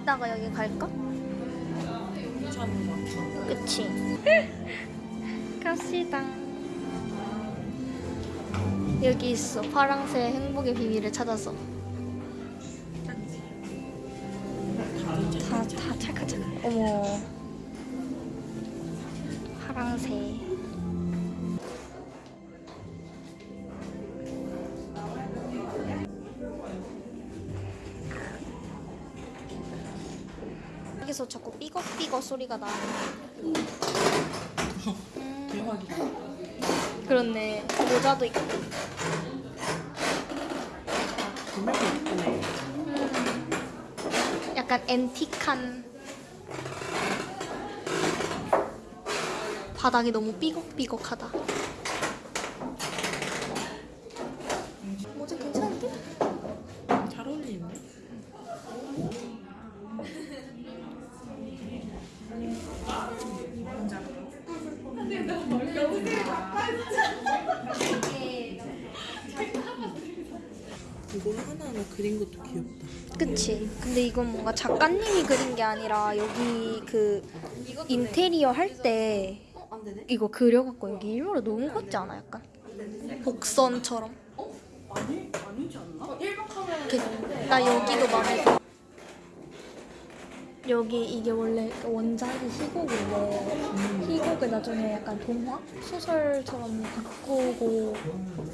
이따가 여기 갈까? 그치? 갑시다. 여기 있어. 파랑새 행복의 비밀을 찾아서. 다, 다 찰칵찰칵. 어머. 여기서 자꾸 삐걱삐걱 소리가 나. 대박이다. 그렇네. 모자도 있고. 구매도 예쁘네. 약간 앤틱한 바닥이 너무 삐걱삐걱하다. 모자 괜찮은데? 잘 어울리는데? 이걸 하나하나 그린 것도 귀엽다. 그치. 근데 이건 뭔가 작가님이 그린 게 아니라 여기 그 인테리어 할 때 이거 그려갖고 여기 일부러 놓은 것 같지 않아? 약간 복선처럼. 아니 아니지 않나? 이렇게 나 여기도 마음에 들어. 여기 이게 원래 원작이 희곡인데 희곡을 나중에 약간 동화 소설처럼 바꾸고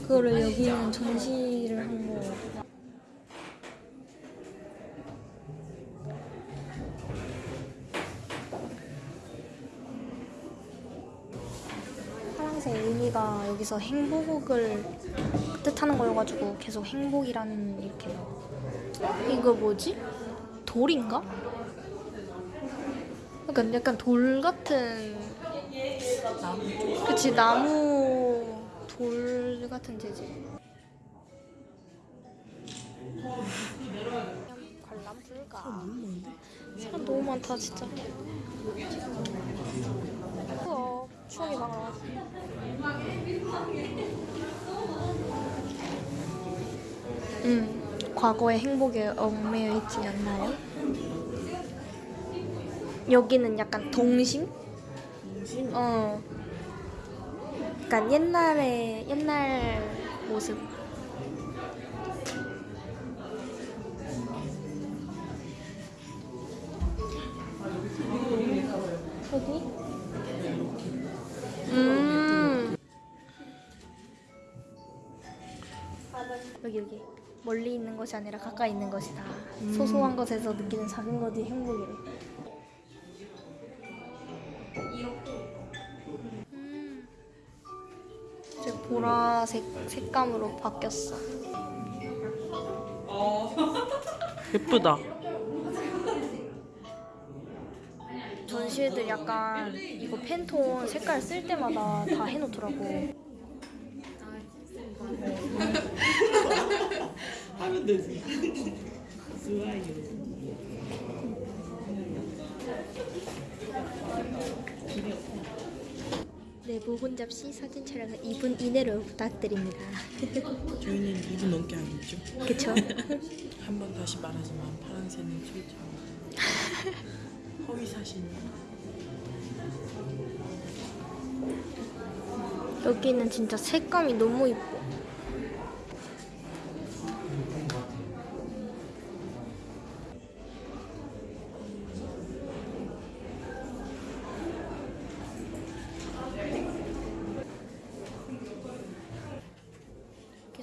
그거를 여기는 전시를 한 거. 파랑새 의미가 여기서 행복을 뜻하는 거여가지고 계속 행복이라는 이렇게. 이거 뭐지? 돌인가? 약간 약간 돌 같은 나무 그치 나무 돌 같은 재질. 관람 불가. 사람 너무 많다 진짜. 우와 추억이 막 나. 음 과거의 행복에 얽매여 있지 않나요? 여기는 약간 동심? 동심? 어. 약간 옛날에 옛날 모습. 여기? 음. 여기 여기 멀리 있는 것이 아니라 가까이 있는 것이다. 소소한 것에서 느끼는 작은 것이 행복이래. 보라색 색감으로 바뀌었어. 예쁘다. 전시회들 약간 이거 팬톤 색깔 쓸 때마다 다 해놓더라고. 하면 되지. 좋아요. 내부 혼잡시 사진 촬영은 2분 이내로 부탁드립니다. 저희는 2분 넘게 하겠죠. 그쵸? 한 번 다시 말하지만 파란새는 출장. 허위 사실. 여기는 진짜 색감이 너무 이뻐.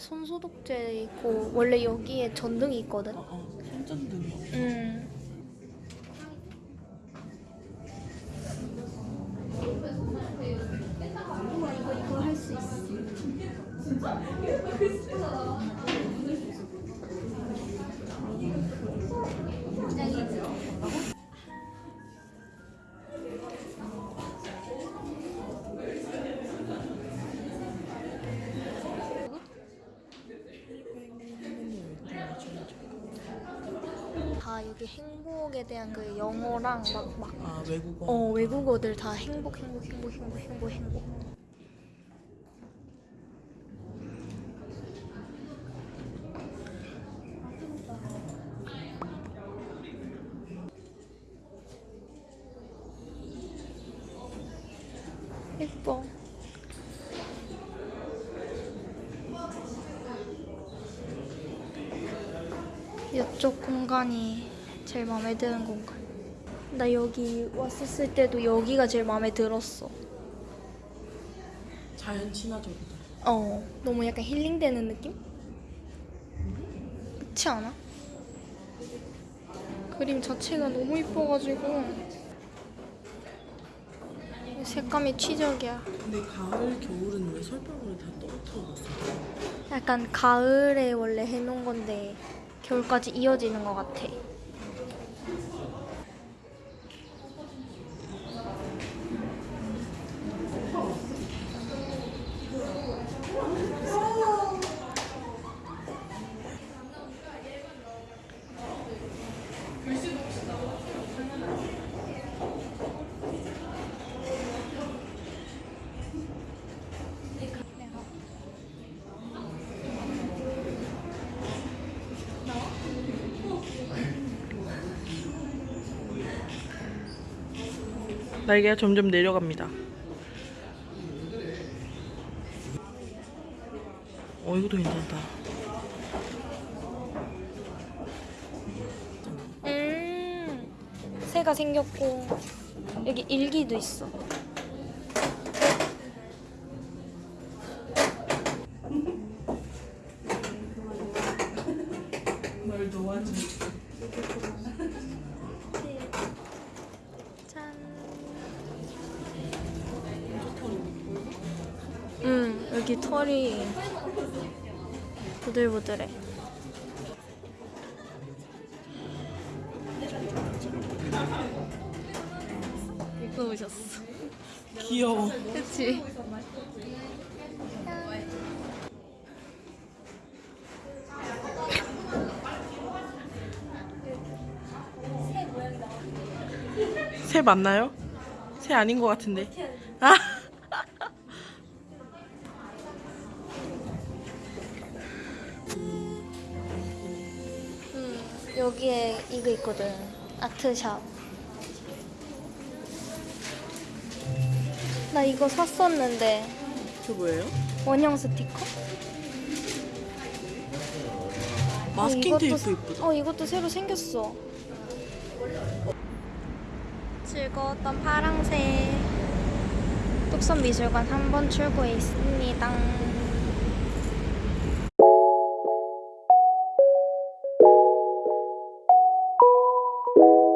손소독제 있고 원래 여기에 전등이 있거든. 어, 어. 손전등. 음. 이거 이거 할 수 있어. 다 여기 행복에 대한 그 영어랑 막, 막 아, 외국어. 어, 외국어들 다 행복, 행복, 행복, 행복, 행복, 행복. 예뻐. 이쪽 공간이 제일 마음에 드는 공간. 나 여기 왔었을 때도 여기가 제일 마음에 들었어. 자연 친화적이다. 어, 너무 약간 힐링되는 느낌? 그렇지 않아? 그림 자체가 너무 이뻐가지고 색감이 취적이야. 근데 가을, 겨울은 왜 설방울을 다 떨어뜨려 놨어? 약간 가을에 원래 해놓은 건데 겨울까지 이어지는 것 같아. 날개가 점점 내려갑니다. 어 이것도 괜찮다. 음, 새가 생겼고 여기 일기도 있어. 널 도와줘. 짠. 음, 여기 털이 부들부들해. 이거 오셨어. 귀여워. 그치? 새 맞나요? 새 아닌 것 같은데. 아. 여기에 이거 있거든. 아트샵. 나 이거 샀었는데 저 뭐예요? 원형 스티커? 마스킹 어, 테이프 이쁘다. 어 이것도 새로 생겼어. 즐거웠던 파랑새 뚝섬 미술관 한번 출구에 있습니다. 음.